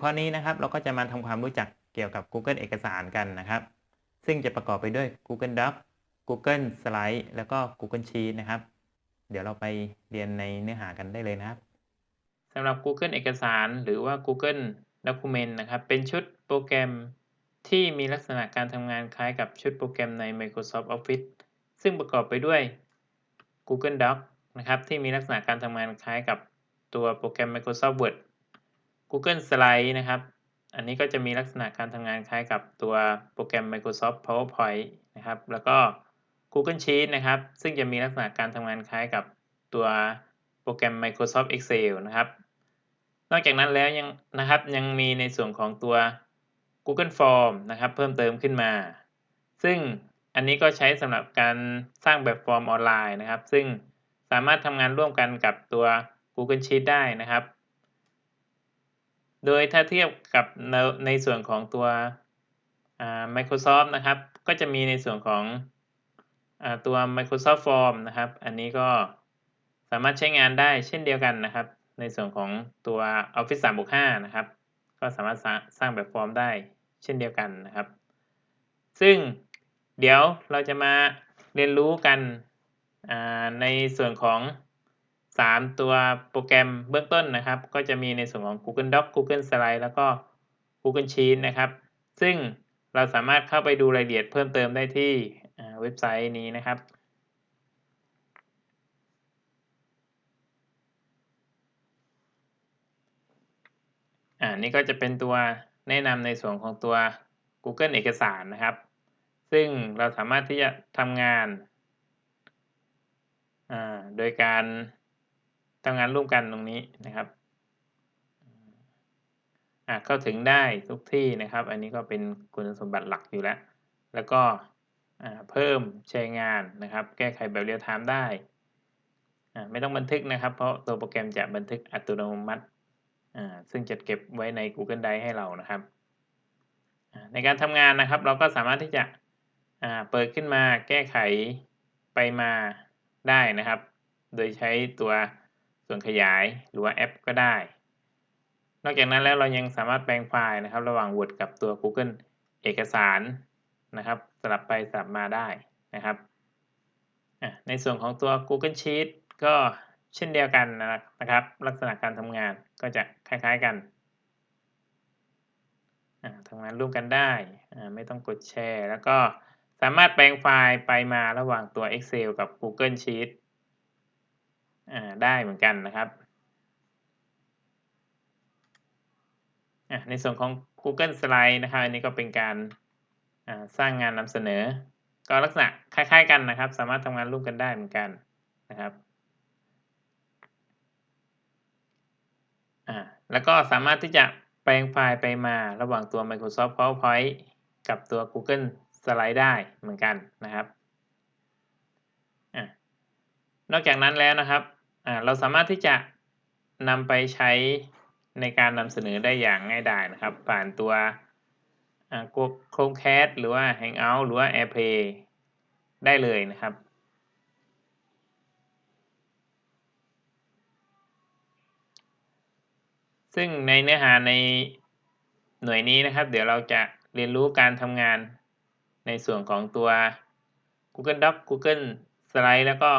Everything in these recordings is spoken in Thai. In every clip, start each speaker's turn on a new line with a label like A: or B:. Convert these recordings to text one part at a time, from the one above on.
A: วข้อนี้นะครับ เราก็จะมาทำความรู้จักเกี่ยวกับ Google เอกสารกันนะครับ ซึ่งจะประกอบไปด้วย Google Doc Google Slide แล้วก็ Google Sheet นะครับ เดี๋ยวเราไปเรียนในเนื้อหากันได้เลยนะครับสำหรับ Google เอกสารหรือว่า Google Document นะครับ เป็นชุดโปรแกรมที่มีลักษณะการทำงานคล้ายกับชุดโปรแกรมใน Microsoft Office ซึ่งประกอบไปด้วย Google Doc นะครับ ที่มีลักษณะการทำงานคล้ายกับตัวโปรแกรม Microsoft Word Google Slide นะครับ อันนี้ก็จะมีลักษณะการทำงานคล้ายกับตัวโปรแกรม Microsoft PowerPoint นะครับ แล้วก็ Google Sheet นะครับ ซึ่งจะมีลักษณะการทำงานคล้ายกับตัวโปรแกรม Microsoft Excel นะครับ นอกจากนั้นแล้วยังนะครับยังมีในส่วนของตัว Google Form นะครับเพิ่มเติมขึ้นมา ซึ่งอันนี้ก็ใช้สำหรับการสร้างแบบฟอร์มออนไลน์นะครับ ซึ่งสามารถทำงานร่วมกันกับตัว Google Sheet ได้นะครับ โดยถ้าเทียบกับในในส่วนของตัว Microsoft นะครับ ก็จะมีในส่วนของอตัว Microsoft Form นะครับ อันนี้ก็สามารถใช้งานได้เช่นเดียวกันนะครับ ในส่วนของตัว Office 365 นะครับ ก็สามารถสร้างแบบฟอร์มได้เช่นเดียวกันนะครับ ซึ่งเดี๋ยวเราจะมาเรียนรู้กันในส่วนของ 3 ตัวโปรแกรมเบื้องต้นนะครับ ก็จะมีในส่วนของ Google Doc Google Slide แล้วก็ Google Sheet นะครับ ซึ่งเราสามารถเข้าไปดูรายละเอียดเพิ่มเติมได้ที่เว็บไซต์นี้นะครับอ่านี่ก็จะเป็นตัวแนะนำในส่วนของตัว Google เอกสารนะครับ ซึ่งเราสามารถที่จะทำงาน โดยการ ทำงานร่วมกันตรงนี้นะครับอ่าเข้าถึงได้ทุกที่นะครับ อันนี้ก็เป็นคุณสมบัติหลักอยู่แล้ว แล้วก็เพิ่มแชร์งานนะครับ แก้ไขแบบเรียลไทม์ได้ไม่ต้องบันทึกนะครับ เพราะตัวโปรแกรมจะบันทึกอัตโนมัติซึ่งจะเก็บไว้ใน Google Drive ให้เรานะครับ ในการทำงานนะครับ เราก็สามารถที่จะเปิดขึ้นมาแก้ไขไปมาได้นะครับ โดยใช้ตัว ส่วนขยายหรือว่าแอปก็ได้ นอกจากนั้นแล้วเรายังสามารถแปลงไฟล์นะครับ ระหว่าง Word กับตัว Google เอกสารนะครับ สลับไปสลับมาได้นะครับ ในส่วนของตัว Google Sheet ก็เช่นเดียวกันนะครับ ลักษณะการทำงานก็จะคล้ายๆกันทำงานร่วมกันได้ ไม่ต้องกดแชร์ แล้วก็สามารถแปลงไฟล์ไปมาระหว่างตัว Excel กับ Google Sheet ได้เหมือนกันนะครับ ในส่วนของ Google Slide นะครับ อันนี้ก็เป็นการสร้างงานนำเสนอ ก็ลักษณะคล้าย ๆ กันนะครับ สามารถทำงานร่วมกันได้เหมือนกันนะครับแล้วก็สามารถที่จะแปลงไฟล์ไปมาระหว่างตัว Microsoft PowerPoint กับตัว Google Slide ได้เหมือนกันนะครับอนอกจากนั้นแล้วนะครับ เราสามารถที่จะนำไปใช้ในการนำเสนอได้อย่างง่ายดายนะครับ ผ่านตัวกด Chromecast หรือว่า Hangout หรือว่า AirPlay ได้เลยนะครับซึ่งในเนื้อหาในหน่วยนี้นะครับ เดี๋ยวเราจะเรียนรู้การทำงานในส่วนของตัว Google Docs Google Slide แล้วก็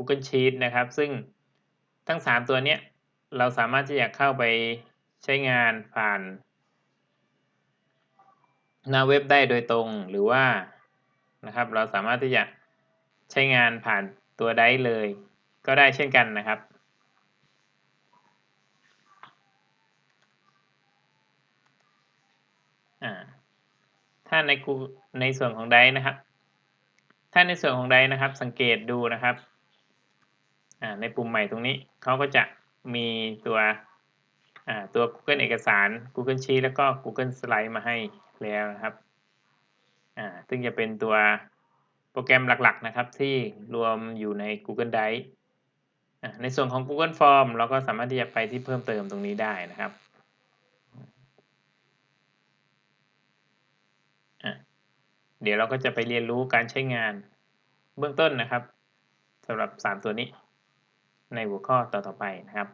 A: Google Sheet นะครับ ซึ่งทั้ง 3 ตัวนี้เราสามารถที่จะเข้าไปใช้งานผ่าน หน้าเว็บได้โดยตรงหรือว่านะครับ เราสามารถที่จะใช้งานผ่านตัวได้เลย ก็ได้เช่นกันนะครับถ้าในกูในส่วนของไดนะครับ ถ้าในส่วนของไดนะครับ สังเกตดูนะครับ ในปุ่มใหม่ตรงนี้เขาก็จะมีตัวตัว Google เอกสาร Google Sheet แล้วก็ Google Slide มาให้แล้วนะครับอ่าซึ่งจะเป็นตัวโปรแกรมหลักๆนะครับ ที่รวมอยู่ใน Google Drive ในส่วนของ Google Form เราก็สามารถที่จะไปที่เพิ่มเติมตรงนี้ได้นะครับเดี๋ยวเราก็จะไปเรียนรู้การใช้งานเบื้องต้นนะครับสำหรับ 3 ตัวนี้ ในหัวข้อต่อๆไปนะครับ